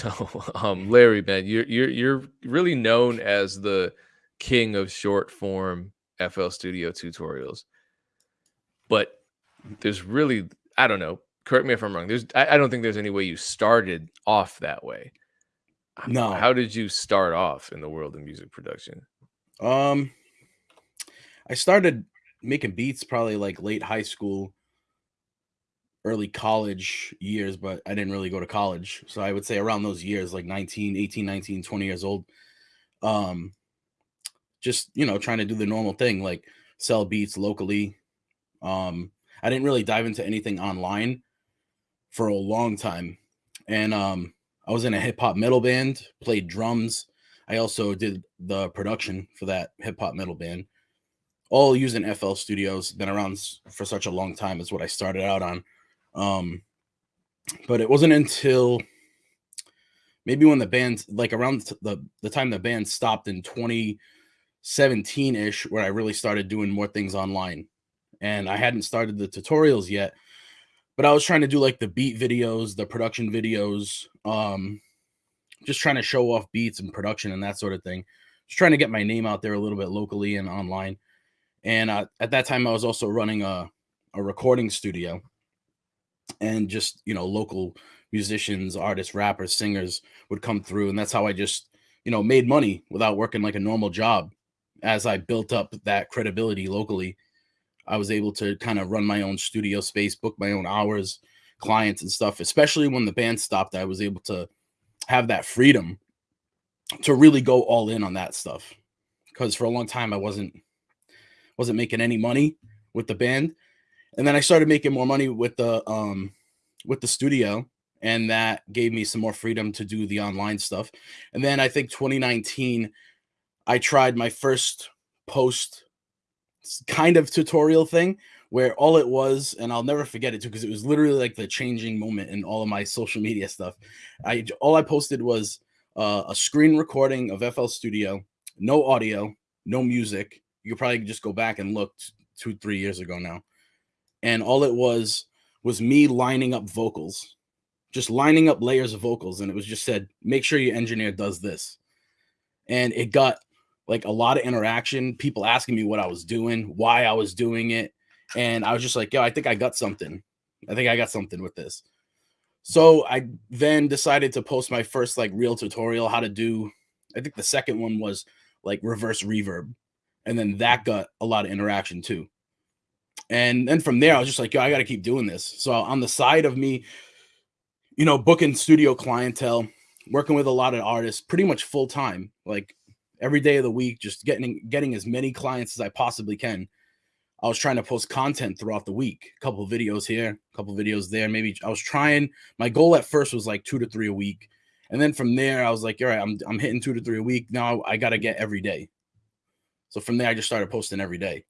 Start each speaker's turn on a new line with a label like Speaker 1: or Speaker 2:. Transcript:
Speaker 1: So, um, Larry, man, you're you're you're really known as the king of short form FL Studio tutorials. But there's really, I don't know. Correct me if I'm wrong. There's, I, I don't think there's any way you started off that way.
Speaker 2: No.
Speaker 1: How did you start off in the world of music production?
Speaker 2: Um, I started making beats probably like late high school, early college years, but I didn't really go to college. So I would say around those years, like 19, 18, 19, 20 years old. Um, just, you know, trying to do the normal thing, like sell beats locally. Um, I didn't really dive into anything online for a long time. And um, I was in a hip hop metal band, played drums. I also did the production for that hip hop metal band, all using FL Studios. Been around for such a long time, is what I started out on. Um, but it wasn't until maybe when the band, like around the the time the band stopped in 2017 ish, where I really started doing more things online. And I hadn't started the tutorials yet, but I was trying to do like the beat videos, the production videos, um, just trying to show off beats and production and that sort of thing. Just trying to get my name out there a little bit locally and online. And uh, at that time, I was also running a, a recording studio and just, you know, local musicians, artists, rappers, singers would come through. And that's how I just, you know, made money without working like a normal job as I built up that credibility locally. I was able to kind of run my own studio space, book my own hours, clients and stuff, especially when the band stopped. I was able to have that freedom to really go all in on that stuff. Because for a long time I wasn't wasn't making any money with the band. And then I started making more money with the um with the studio and that gave me some more freedom to do the online stuff. And then I think 2019 I tried my first post kind of tutorial thing where all it was, and I'll never forget it too, because it was literally like the changing moment in all of my social media stuff. I all I posted was uh, a screen recording of FL Studio, no audio, no music. You could probably just go back and look two, three years ago now, and all it was was me lining up vocals, just lining up layers of vocals, and it was just said, make sure your engineer does this, and it got like a lot of interaction, people asking me what I was doing, why I was doing it and I was just like, yo, I think I got something. I think I got something with this. So I then decided to post my first like real tutorial how to do. I think the second one was like reverse reverb, and then that got a lot of interaction too. And then from there, I was just like, yo, I got to keep doing this. So on the side of me, you know, booking studio clientele, working with a lot of artists, pretty much full time, like every day of the week, just getting getting as many clients as I possibly can I was trying to post content throughout the week, a couple videos here, a couple videos there. Maybe I was trying. My goal at first was like two to three a week, and then from there I was like, all right, I'm I'm hitting two to three a week. Now I got to get every day. So from there I just started posting every day.